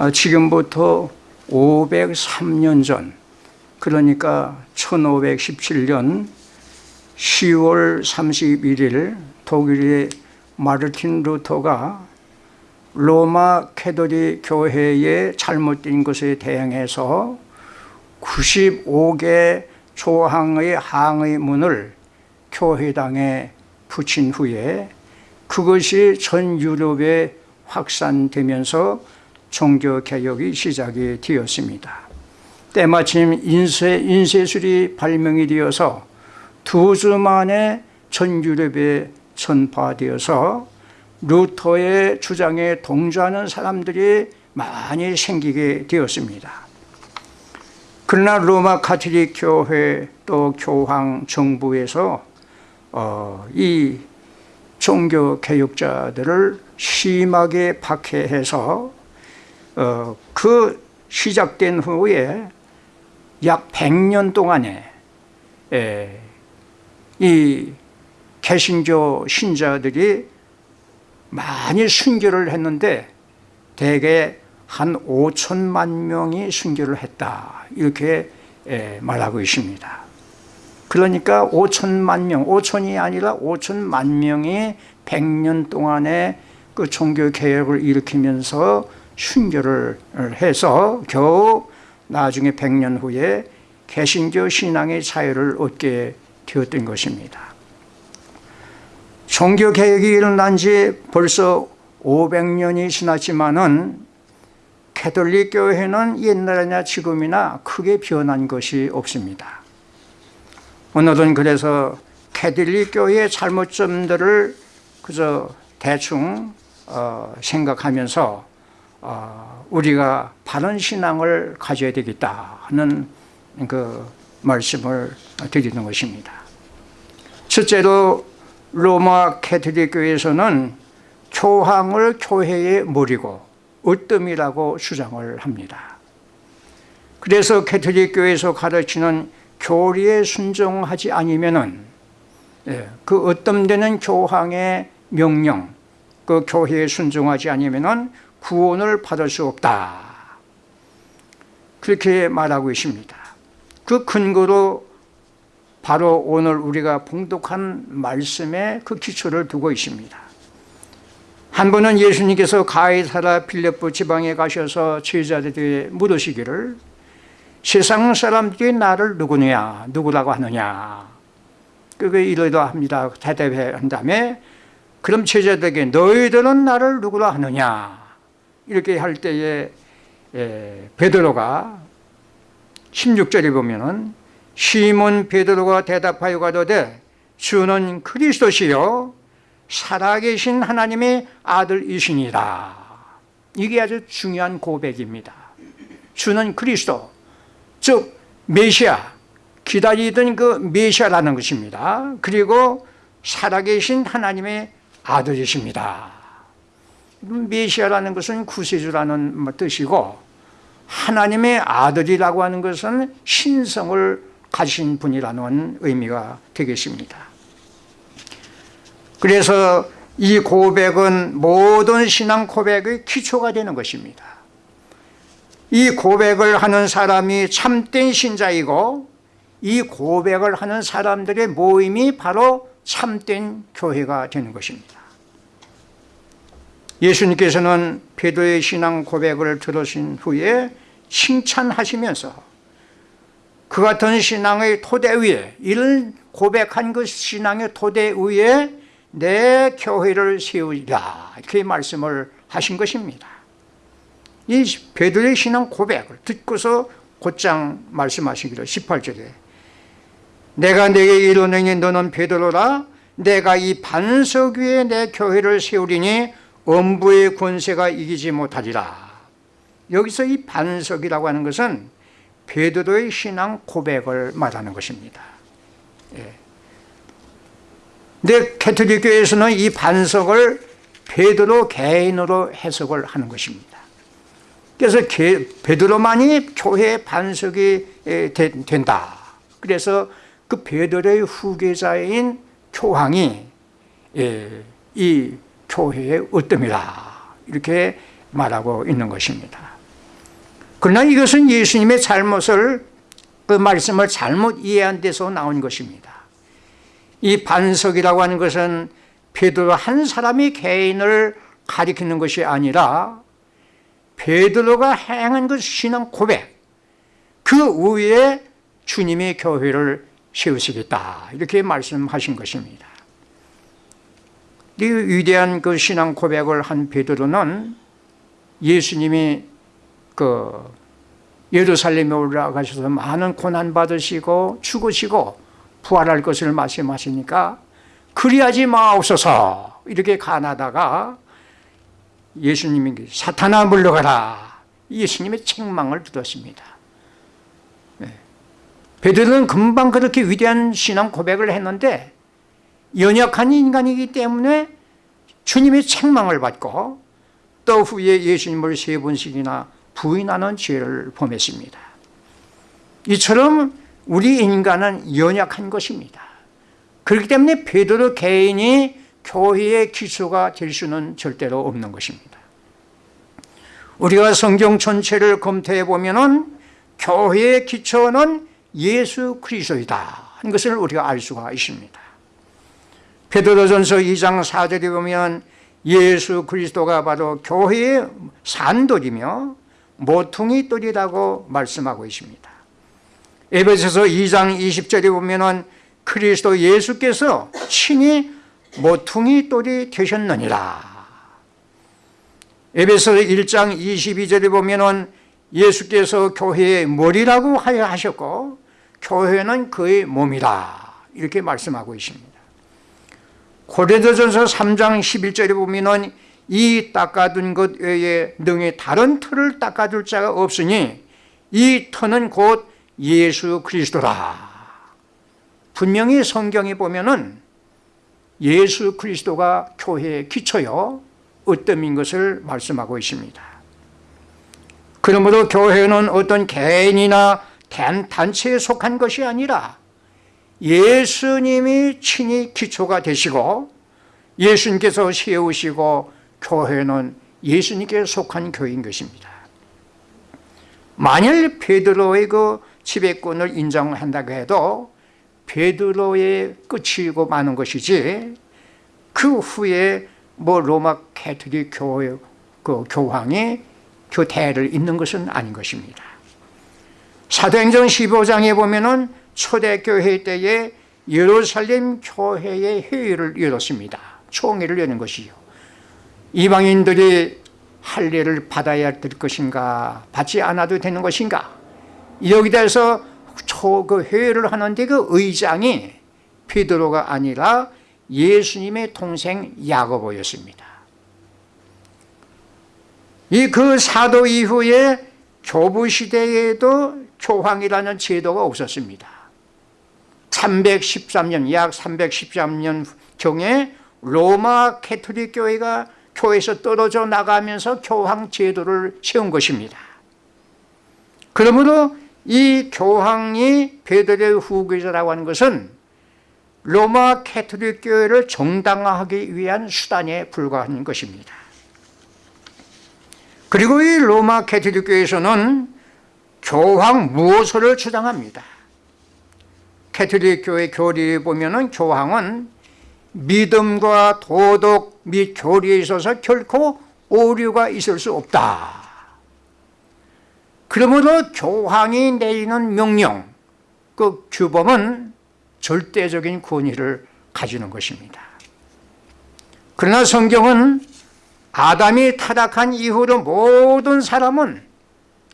아, 지금부터 503년 전 그러니까 1517년 10월 31일 독일의 마르틴 루터가 로마 캐도릭 교회의 잘못된 것에 대응해서 95개 조항의 항의문을 교회당에 붙인 후에 그것이 전 유럽에 확산되면서 종교 개혁이 시작이 되었습니다. 때마침 인쇄, 인쇄술이 발명이 되어서 두 주 만에 전 유럽에 전파되어서 루터의 주장에 동조하는 사람들이 많이 생기게 되었습니다. 그러나 로마 카톨릭 교회 또 교황 정부에서 어, 이 종교 개혁자들을 심하게 박해해서 어, 그 시작된 후에 약 100년 동안에 에, 이 개신교 신자들이 많이 순교를 했는데 대개 한 5천만 명이 순교를 했다. 이렇게 말하고 있습니다. 그러니까 5천만 명, 5천이 아니라 5천만 명이 100년 동안에 그 종교개혁을 일으키면서 순교를 해서 겨우 나중에 100년 후에 개신교 신앙의 자유를 얻게 되었던 것입니다. 종교개혁이 일어난 지 벌써 500년이 지났지만은 캐톨릭 교회는 옛날이나 지금이나 크게 변한 것이 없습니다. 오늘은 그래서 캐톨릭 교회의 잘못점들을 그저 대충 어, 생각하면서 어, 우리가 바른 신앙을 가져야 되겠다 하는 그 말씀을 드리는 것입니다. 첫째로 로마 캐톨릭 교회에서는 교황을 교회의 머리고 으뜸이라고 주장을 합니다. 그래서 캐톨릭 교회에서 가르치는 교리에 순종하지 아니면은 예, 그 으뜸되는 교황의 명령 그 교회에 순종하지 아니면은 구원을 받을 수 없다. 그렇게 말하고 있습니다. 그 근거로 바로 오늘 우리가 봉독한 말씀에 그 기초를 두고 있습니다. 한 번은 예수님께서 가이사라 빌레포 지방에 가셔서 제자들에게 물으시기를 세상 사람들이 나를 누구냐 누구라고 하느냐 그게 이러이러 합니다. 대답한 다음에 그럼 제자들에게 너희들은 나를 누구라 하느냐 이렇게 할 때에 베드로가 16절에 보면은 시몬 베드로가 대답하여 가로되 주는 그리스도시요. 살아계신 하나님의 아들이시니라. 이게 아주 중요한 고백입니다. 주는 그리스도 즉 메시아 기다리던 그 메시아라는 것입니다. 그리고 살아계신 하나님의 아들이십니다 메시아라는 것은 구세주라는 뜻이고 하나님의 아들이라고 하는 것은 신성을 가진 분이라는 의미가 되겠습니다. 그래서 이 고백은 모든 신앙 고백의 기초가 되는 것입니다. 이 고백을 하는 사람이 참된 신자이고 이 고백을 하는 사람들의 모임이 바로 참된 교회가 되는 것입니다 예수님께서는 베드로의 신앙 고백을 들으신 후에 칭찬하시면서 그 같은 신앙의 토대 위에 이를 고백한 그 신앙의 토대 위에 내 교회를 세우리라. 이렇게 말씀을 하신 것입니다. 이 베드로의 신앙 고백을 듣고서 곧장 말씀하시기를 18절에 내가 내게 이르노니 너는 베드로라. 내가 이 반석 위에 내 교회를 세우리니 음부의 권세가 이기지 못하리라. 여기서 이 반석이라고 하는 것은 베드로의 신앙 고백을 말하는 것입니다. 예. 근데 캐톨릭 교회에서는 이 반석을 베드로 개인으로 해석을 하는 것입니다. 그래서 베드로만이 교회의 반석이 된다. 그래서 그 베드로의 후계자인 교황이 이 교회의 으뜸이다 이렇게 말하고 있는 것입니다 그러나 이것은 예수님의 잘못을 그 말씀을 잘못 이해한 데서 나온 것입니다. 이 반석이라고 하는 것은 베드로 한 사람이 개인을 가리키는 것이 아니라 베드로가 행한 그 신앙 고백 그 위에 주님의 교회를 세우시겠다 이렇게 말씀하신 것입니다. 이 위대한 그 신앙 고백을 한 베드로는 예수님이 그 예루살렘에 올라가셔서 많은 고난 받으시고 죽으시고 부활할 것을 말씀하시니까 그리하지 마옵소서 이렇게 간하다가 예수님이 사탄아 물러가라 예수님의 책망을 들었습니다 네. 베드로는 금방 그렇게 위대한 신앙 고백을 했는데 연약한 인간이기 때문에 주님의 책망을 받고 또 후에 예수님을 세 번씩이나 부인하는 죄를 범했습니다. 이처럼 우리 인간은 연약한 것입니다. 그렇기 때문에 베드로 개인이 교회의 기초가 될 수는 절대로 없는 것입니다. 우리가 성경 전체를 검토해 보면 교회의 기초는 예수 그리스도이다 하는 것을 우리가 알 수가 있습니다 베드로전서 2장 4절에 보면 예수 그리스도가 바로 교회의 산돌이며 모퉁이 돌이라고 말씀하고 있습니다. 에베소서 2장 20절에 보면 그리스도 예수께서 친히 모퉁이 돌이 되셨느니라. 에베소 1장 22절에 보면 예수께서 교회의 머리라고 하셨고 교회는 그의 몸이다 이렇게 말씀하고 있습니다 고린도전서 3장 11절에 보면 이 닦아둔 것 외에 능히 다른 틀을 닦아둘 자가 없으니 이 터는 곧 예수 그리스도라. 분명히 성경에 보면은 예수 그리스도가 교회의 기초요. 으뜸인 것을 말씀하고 있습니다. 그러므로 교회는 어떤 개인이나 단체에 속한 것이 아니라 예수님이 친히 기초가 되시고 예수님께서 세우시고 교회는 예수님께 속한 교회인 것입니다. 만일 베드로의 그 지배권을 인정한다고 해도 베드로의 끝이고 마는 것이지 그 후에 뭐 로마 캐톨릭 교회 그 교황이 교대를 잇는 것은 아닌 것입니다. 사도행전 15장에 보면은 초대교회 때에 예루살렘 교회의 회의를 열었습니다. 총회를 여는 것이요. 이방인들이 할례를 받아야 될 것인가 받지 않아도 되는 것인가? 여기 대해서 그 회의를 하는데 그 의장이 베드로가 아니라 예수님의 동생 야고보였습니다. 이 그 사도 이후에 교부 시대에도 교황이라는 제도가 없었습니다 313년 약 313년 경에 로마 캐톨릭 교회가 교회에서 떨어져 나가면서 교황 제도를 세운 것입니다. 그러므로 이 교황이 베드로의 후계자라고 하는 것은 로마 캐톨릭 교회를 정당화하기 위한 수단에 불과한 것입니다. 그리고 이 로마 캐톨릭 교회에서는 교황 무오설을 주장합니다 캐톨릭 교회 교리에 보면 교황은 믿음과 도덕 및 교리에 있어서 결코 오류가 있을 수 없다. 그러므로 교황이 내리는 명령 그 규범은 절대적인 권위를 가지는 것입니다. 그러나 성경은 아담이 타락한 이후로 모든 사람은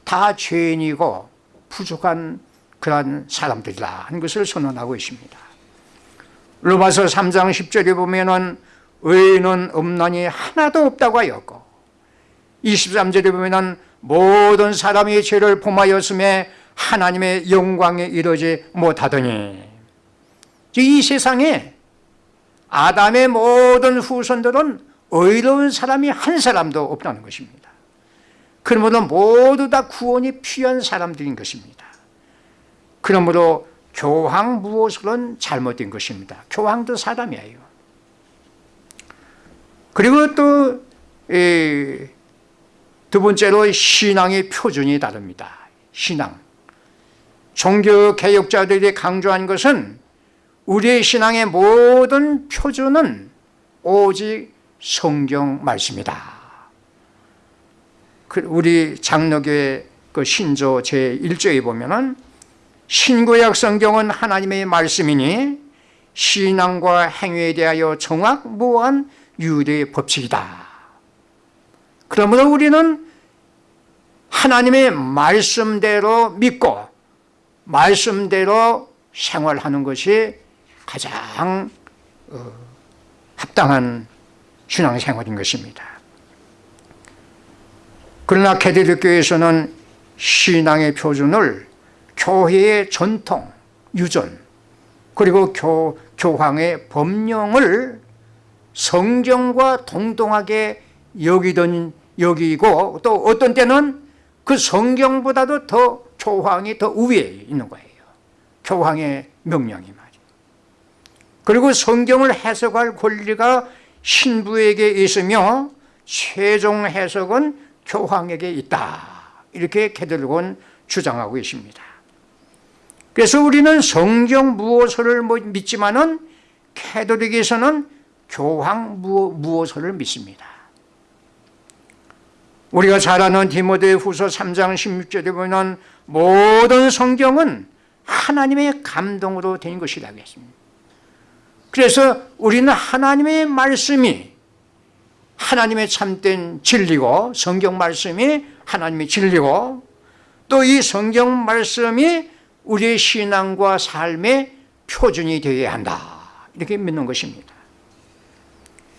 다 죄인이고 부족한 그러한 사람들이다 하는 것을 선언하고 있습니다. 로마서 3장 10절에 보면 의인은 없나니 하나도 없다고 하였고 23절에 보면 모든 사람이 죄를 범하였음에 하나님의 영광에 이르지 못하더니 이 세상에 아담의 모든 후손들은 의로운 사람이 한 사람도 없다는 것입니다. 그러므로 모두 다 구원이 필요한 사람들인 것입니다 그러므로 교황 무엇으로는 잘못된 것입니다 교황도 사람이에요 두 번째로 신앙의 표준이 다릅니다. 신앙. 종교 개혁자들이 강조한 것은 우리의 신앙의 모든 표준은 오직 성경 말씀이다. 그 우리 장로교회 그 신조 제1조에 보면은 신구약 성경은 하나님의 말씀이니 신앙과 행위에 대하여 정확무한 유대 법칙이다. 그러므로 우리는 하나님의 말씀대로 믿고 말씀대로 생활하는 것이 가장 어, 합당한 신앙생활인 것입니다. 그러나 캐드릭교에서는 신앙의 표준을 교회의 전통, 유전, 그리고 교, 교황의 법령을 성경과 동등하게 여기던 여기고 또 어떤 때는 그 성경보다도 더 교황이 더 우위에 있는 거예요. 교황의 명령이 말이에요. 그리고 성경을 해석할 권리가 신부에게 있으며 최종 해석은 교황에게 있다. 이렇게 캐들곤 주장하고 있습니다. 그래서 우리는 성경 무엇을 뭐 믿지만은 캐도릭에서는 교황 무엇을 믿습니다. 우리가 잘 아는 디모데 후서 3장 16절에 보면 모든 성경은 하나님의 감동으로 된 것이라고 했습니다. 그래서 우리는 하나님의 말씀이 하나님의 참된 진리고 성경 말씀이 하나님의 진리고 또 이 성경 말씀이 우리의 신앙과 삶의 표준이 되어야 한다. 이렇게 믿는 것입니다.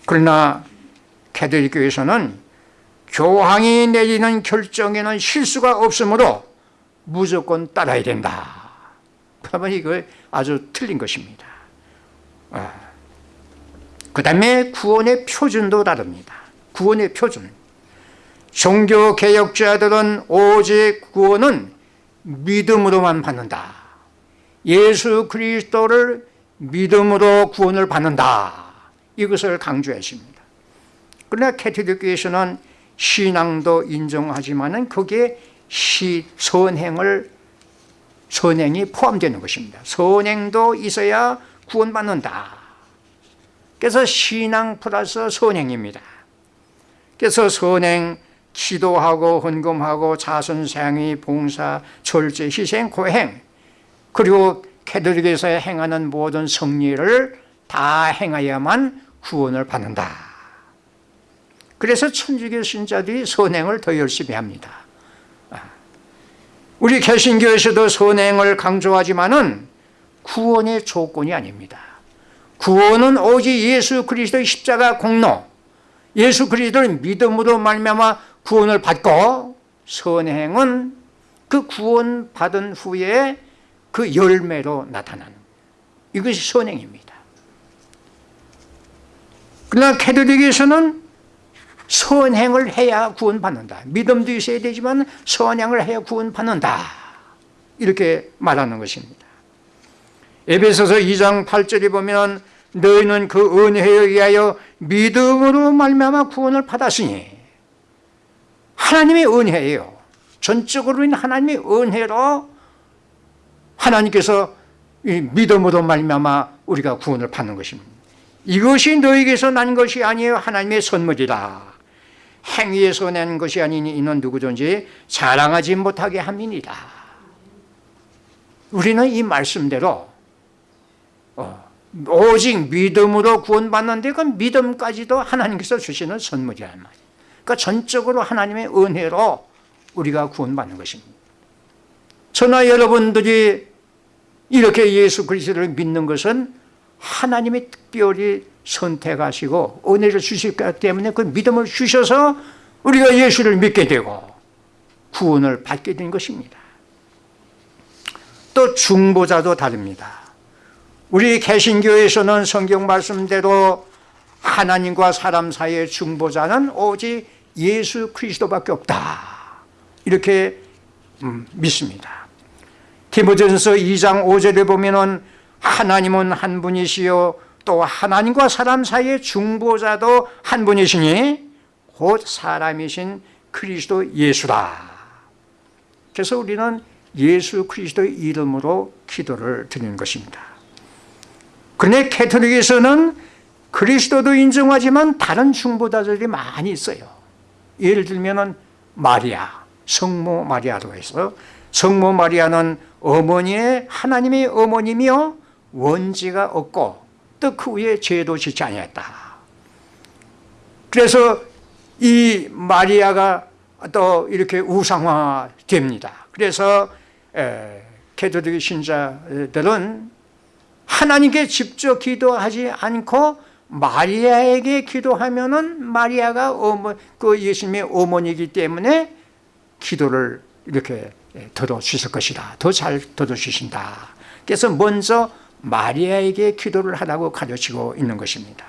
그러나 캐톨릭 교회에서는 교황이 내리는 결정에는 실수가 없으므로 무조건 따라야 된다. 그러면 이거 아주 틀린 것입니다. 아. 그 다음에 구원의 표준도 다릅니다. 구원의 표준. 종교개혁자들은 오직 구원은 믿음으로만 받는다. 예수 그리스도를 믿음으로 구원을 받는다. 이것을 강조했습니다. 그러나 캐톨릭교에서는 신앙도 인정하지만 거기에 시, 선행을 선행이 포함되는 것입니다. 선행도 있어야 구원받는다. 그래서 신앙 플러스 선행입니다. 그래서 선행, 기도하고 헌금하고 자선생이 봉사, 절제, 희생, 고행. 그리고 캐톨릭에서 행하는 모든 성리를 다 행하야만 구원을 받는다. 그래서 천주교 신자들이 선행을 더 열심히 합니다. 아. 우리 개신교에서도 선행을 강조하지만 구원의 조건이 아닙니다. 구원은 오직 예수 그리스도의 십자가 공로 예수 그리스도를 믿음으로 말미암아 구원을 받고 선행은 그 구원 받은 후에 그 열매로 나타나는 이것이 선행입니다. 그러나 캐톨릭에서는 선행을 해야 구원받는다. 믿음도 있어야 되지만 선행을 해야 구원받는다. 이렇게 말하는 것입니다. 에베소서 2장 8절에 보면 너희는 그 은혜에 의하여 믿음으로 말미암아 구원을 받았으니 하나님의 은혜예요. 전적으로는 하나님의 은혜로 하나님께서 믿음으로 말미암아 우리가 구원을 받는 것입니다. 이것이 너에게서 난 것이 아니에요. 하나님의 선물이다 행위에서 낸 것이 아니니 이는 누구든지 자랑하지 못하게 함이니다 우리는 이 말씀대로 어, 오직 믿음으로 구원받는데 그 믿음까지도 하나님께서 주시는 선물이란 말이에요 그러니까 전적으로 하나님의 은혜로 우리가 구원받는 것입니다. 저나 여러분들이 이렇게 예수 그리스도를 믿는 것은 하나님이 특별히 선택하시고 은혜를 것 때문에 그 믿음을 주셔서 우리가 예수를 믿게 되고 구원을 받게 된 것입니다. 또 중보자도 다릅니다. 우리 개신교에서는 성경 말씀대로 하나님과 사람 사이의 중보자는 오직 예수 그리스도밖에 없다 이렇게 음, 믿습니다 디모전서 2장 5절에 보면 하나님은 한 분이시요 또 하나님과 사람 사이의 중보자도 한 분이시니 곧 사람이신 그리스도 예수다. 그래서 우리는 예수 그리스도의 이름으로 기도를 드리는 것입니다. 그런데 캐톨릭에서는 그리스도도 인정하지만 다른 중보자들이 많이 있어요. 예를 들면 마리아, 성모 마리아로 해서 성모 마리아는 어머니의 하나님의 어머님이요 원지가 없고 또 그 후에 죄도 짓지 아니했다. 그래서 이 마리아가 또 이렇게 우상화됩니다. 그래서 캐톨릭 신자들은 하나님께 직접 기도하지 않고 마리아에게 기도하면은 마리아가 어머 그 예수님의 어머니이기 때문에 기도를 이렇게 들어주실 것이다. 더 잘 들어주신다. 그래서 먼저 마리아에게 기도를 하라고 가르치고 있는 것입니다.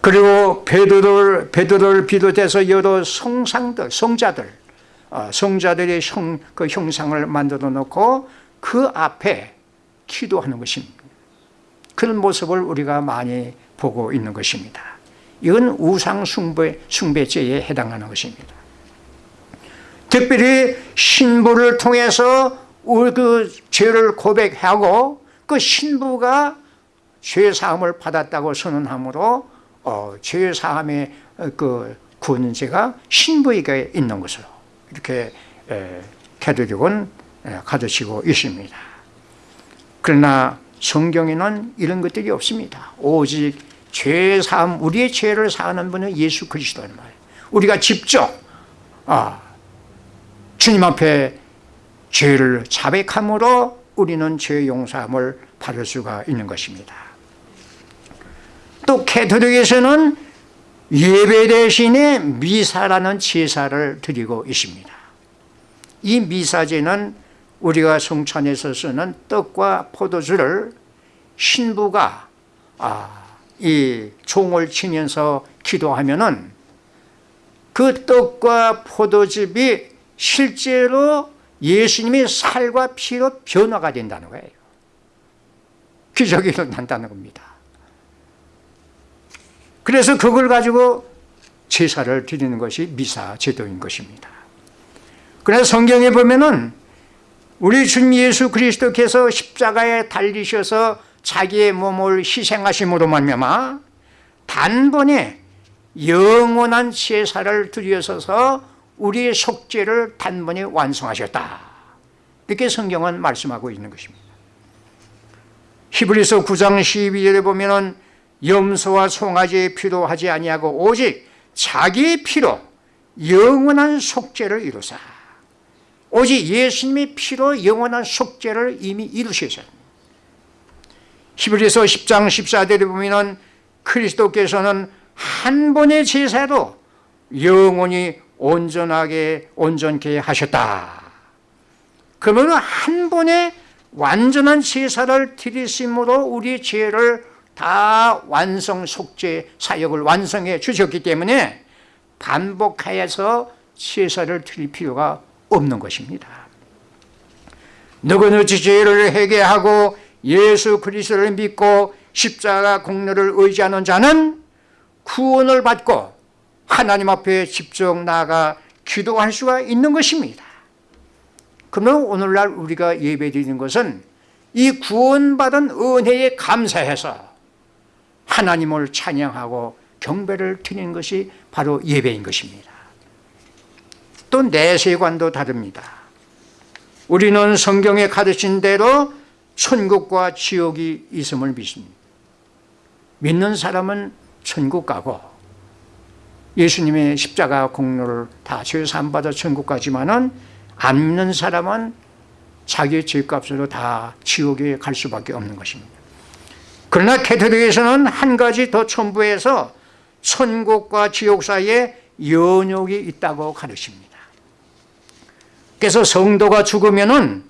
그리고 베드로를 베드로를 비롯해서 여러 성상들, 성자들, 어, 성자들의 형, 그 형상을 만들어 놓고 그 앞에 기도하는 것입니다. 그런 모습을 우리가 많이 보고 있는 것입니다. 이건 우상 숭배, 숭배죄에 해당하는 것입니다. 특별히 신부를 통해서 그 죄를 고백하고 그 신부가 죄 사함을 받았다고 선언함으로 어, 죄 사함의 그 구원제가 신부에게 있는 것으로 이렇게 캐톨릭은 가르치고 있습니다. 그러나 성경에는 이런 것들이 없습니다. 오직 죄 사함, 우리의 죄를 사하는 분은 예수 그리스도는 말이에요. 우리가 직접 아, 주님 앞에 죄를 자백함으로 우리는 죄 용서함을 받을 수가 있는 것입니다. 또 캐톨릭에서는 예배 대신에 미사라는 제사를 드리고 있습니다. 이 미사제는 우리가 성찬에서 쓰는 떡과 포도주를 신부가 아, 이 종을 치면서 기도하면은 그 떡과 포도즙이 실제로 예수님의 살과 피로 변화가 된다는 거예요. 기적이 일어난다는 겁니다. 그래서 그걸 가지고 제사를 드리는 것이 미사 제도인 것입니다. 그래서 성경에 보면은 우리 주님 예수 그리스도께서 십자가에 달리셔서 자기의 몸을 희생하심으로 말미암아 단번에 영원한 제사를 드려서서 우리의 속죄를 단번에 완성하셨다. 이렇게 성경은 말씀하고 있는 것입니다. 히브리서 9장 12절에 보면 은 염소와 송아지의 피로 하지 아니하고 오직 자기의 피로 영원한 속죄를 이루사 오직 예수님의 피로 영원한 속죄를 이미 이루셨어요 히브리서 10장 14절에 보면 그리스도께서는 한 번의 제사로 영원히 온전하게 온전케 하셨다 그러면 한 번에 완전한 제사를 드리심으로 우리 죄를 다 완성 속죄 사역을 완성해 주셨기 때문에 반복하여서 제사를 드릴 필요가 없는 것입니다. 누구든지 죄를 회개하고 예수 그리스도를 믿고 십자가 공로를 의지하는 자는 구원을 받고 하나님 앞에 직접 나아가 기도할 수가 있는 것입니다. 그러면 오늘날 우리가 예배드리는 것은 이 구원받은 은혜에 감사해서 하나님을 찬양하고 경배를 드리는 것이 바로 예배인 것입니다. 또 내세관도 다릅니다. 우리는 성경에 가르친 대로 천국과 지옥이 있음을 믿습니다. 믿는 사람은 천국 가고 예수님의 십자가 공로를 다 죄사함 받아 천국 가지만은 안 믿는 사람은 자기의 죄값으로 다 지옥에 갈 수밖에 없는 것입니다. 그러나 캐톨릭에서는 한 가지 더 첨부해서 천국과 지옥 사이에 연욕이 있다고 가르칩니다. 그래서 성도가 죽으면은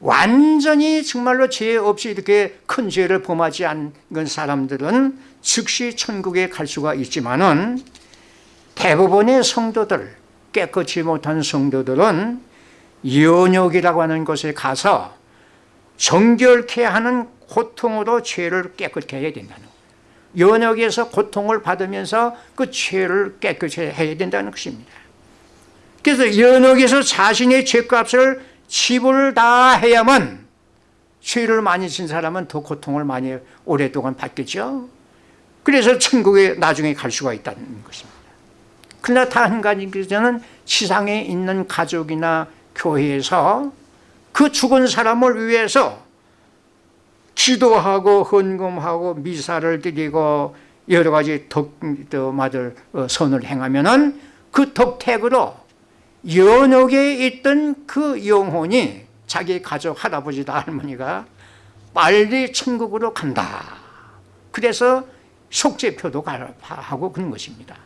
완전히 정말로 죄 없이 이렇게 큰 죄를 범하지 않은 사람들은 즉시 천국에 갈 수가 있지만 은 대부분의 성도들, 깨끗이 못한 성도들은 연욕이라고 하는 곳에 가서 정결케 하는 고통으로 죄를 깨끗게 해야 된다는 거예요. 연역에서 고통을 받으면서 그 죄를 깨끗이 해야 된다는 것입니다. 그래서 연역에서 자신의 죄값을 지불 다 해야만 죄를 많이 진 사람은 더 고통을 많이 오랫동안 받겠죠. 그래서 천국에 나중에 갈 수가 있다는 것입니다. 그러나 다한 가지는 지상에 있는 가족이나 교회에서 그 죽은 사람을 위해서 기도하고 헌금하고 미사를 드리고 여러 가지 덕마들 어, 선을 행하면은 그 덕택으로 연옥에 있던 그 영혼이 자기 가족 할아버지다 할머니가 빨리 천국으로 간다. 그래서 속죄표도 하고 그런 것입니다.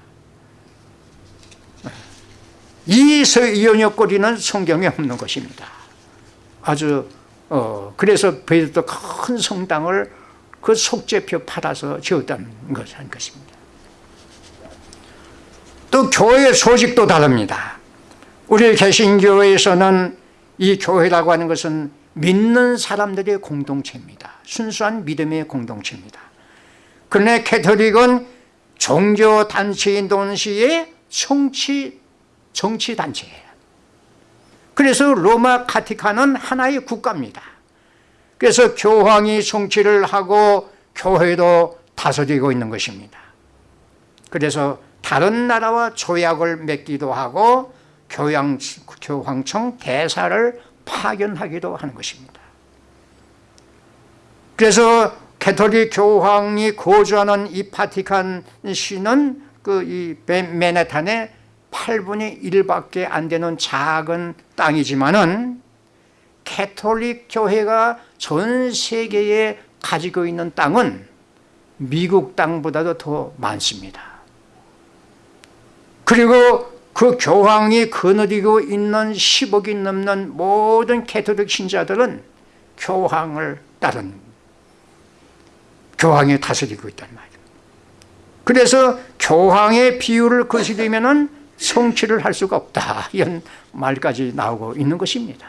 이 연역거리는 성경에 없는 것입니다. 아주 어 그래서 베드도 큰 성당을 그 속죄표 팔아서 지었다는 것입니다. 또 교회 소식도 다릅니다. 우리 개신교회에서는 이 교회라고 하는 것은 믿는 사람들의 공동체입니다. 순수한 믿음의 공동체입니다. 그러나 캐톨릭은 종교 단체인 동시에 정치, 정치 단체예요. 그래서 로마 카티카는 하나의 국가입니다. 그래서 교황이 정치를 하고 교회도 다스리고 있는 것입니다. 그래서 다른 나라와 조약을 맺기도 하고 교양, 교황청 대사를 파견하기도 하는 것입니다. 그래서 캐톨릭 교황이 거주하는 이 파티칸 시는 그 이 맨해탄의 8분의 1밖에 안 되는 작은 땅이지만은 캐톨릭 교회가 전 세계에 가지고 있는 땅은 미국 땅보다도 더 많습니다. 그리고 그 교황이 거느리고 있는 10억이 넘는 모든 캐톨릭 신자들은 교황을 따른 교황이 다스리고 있단 말이에요. 그래서 교황의 비위를 거스리면 성취를 할 수가 없다 이런 말까지 나오고 있는 것입니다.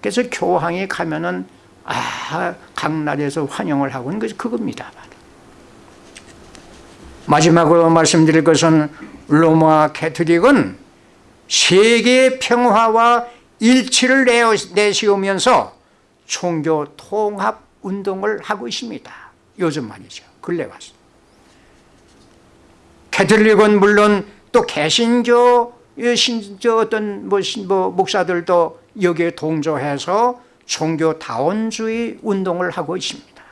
그래서 교황이 가면 은 아, 각 나라에서 환영을 하고 있는 것이 그겁니다. 마지막으로 말씀드릴 것은 로마 캐톨릭은 세계 평화와 일치를 내세우면서 종교 통합 운동을 하고 있습니다. 요즘 말이죠. 근래 와서. 캐톨릭은 물론 또 개신교 신저 어떤 뭐, 뭐 목사들도 여기에 동조해서 종교 다원주의 운동을 하고 있습니다.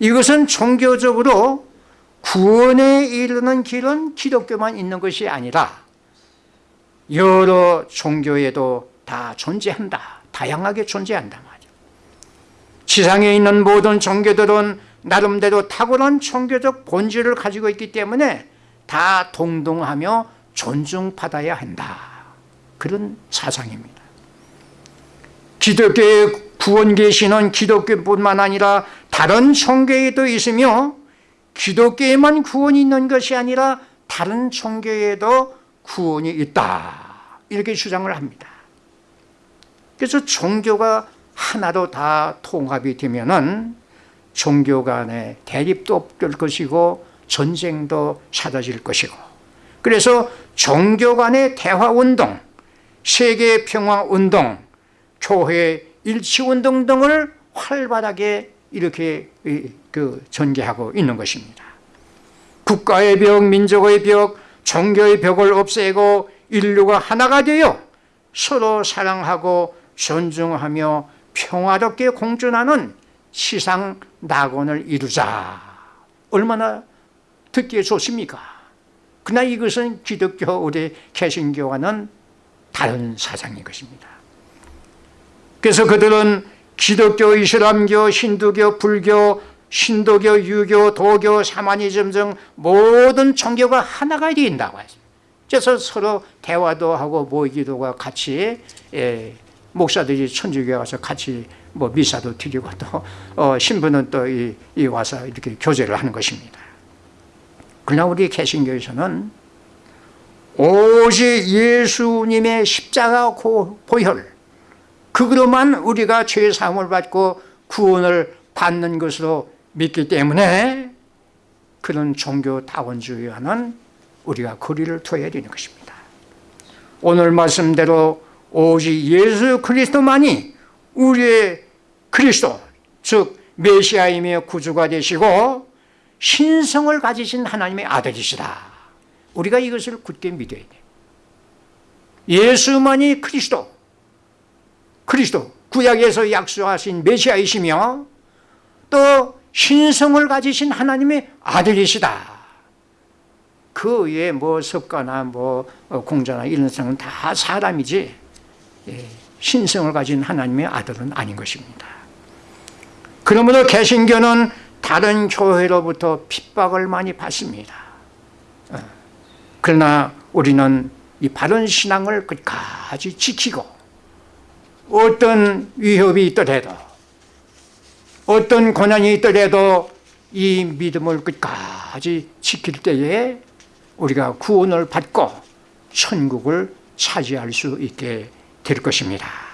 이것은 종교적으로 구원에 이르는 길은 기독교만 있는 것이 아니라 여러 종교에도 다 존재한다. 다양하게 존재한다 말이야. 지상에 있는 모든 종교들은 나름대로 탁월한 종교적 본질을 가지고 있기 때문에 다 동동하며 존중받아야 한다. 그런 사상입니다. 기독교의 구원 계시는 기독교뿐만 아니라 다른 종교에도 있으며 기독교에만 구원이 있는 것이 아니라 다른 종교에도 구원이 있다. 이렇게 주장을 합니다. 그래서 종교가 하나로 다 통합이 되면 은 종교 간의 대립도 없을 것이고 전쟁도 사라질 것이고 그래서 종교 간의 대화운동, 세계평화운동, 교회 일치운동 등을 활발하게 이렇게 그 전개하고 있는 것입니다. 국가의 벽, 민족의 벽, 종교의 벽을 없애고 인류가 하나가 되어 서로 사랑하고 존중하며 평화롭게 공존하는 시상 낙원을 이루자. 얼마나 듣기에 좋습니까? 그러나 이것은 기독교 우리 개신교와는 다른 사상인 것입니다. 그래서 그들은 기독교, 이슬람교, 힌두교, 불교, 신도교, 유교, 도교, 샤머니즘 등 모든 종교가 하나가 된다고 했습니다. 그래서 서로 대화도 하고 모이기도 하고 같이 예, 목사들이 천주교에 와서 같이 뭐 미사도 드리고 또 어, 신부는 또 이, 이 와서 이렇게 교제를 하는 것입니다. 그러나 우리 개신교에서는 오직 예수님의 십자가 보혈 그거로만 우리가 죄 사함을 받고 구원을 받는 것으로 믿기 때문에 그런 종교 다원주의와는 우리가 거리를 둬야 되는 것입니다. 오늘 말씀대로 오직 예수 그리스도만이 우리의 그리스도 즉 메시아이며 구주가 되시고 신성을 가지신 하나님의 아들이시다. 우리가 이것을 굳게 믿어야 돼. 예수만이 그리스도, 그리스도 구약에서 약속하신 메시아이시며 또 신성을 가지신 하나님의 아들이시다. 그 외에 뭐 석가나 뭐 공자나 이런 사람은 다 사람이지 예, 신성을 가진 하나님의 아들은 아닌 것입니다. 그러므로 개신교는 다른 교회로부터 핍박을 많이 받습니다. 어, 그러나 우리는 이 바른 신앙을 끝까지 지키고 어떤 위협이 있더라도 어떤 고난이 있더라도 이 믿음을 끝까지 지킬 때에 우리가 구원을 받고 천국을 차지할 수 있게 될 것입니다.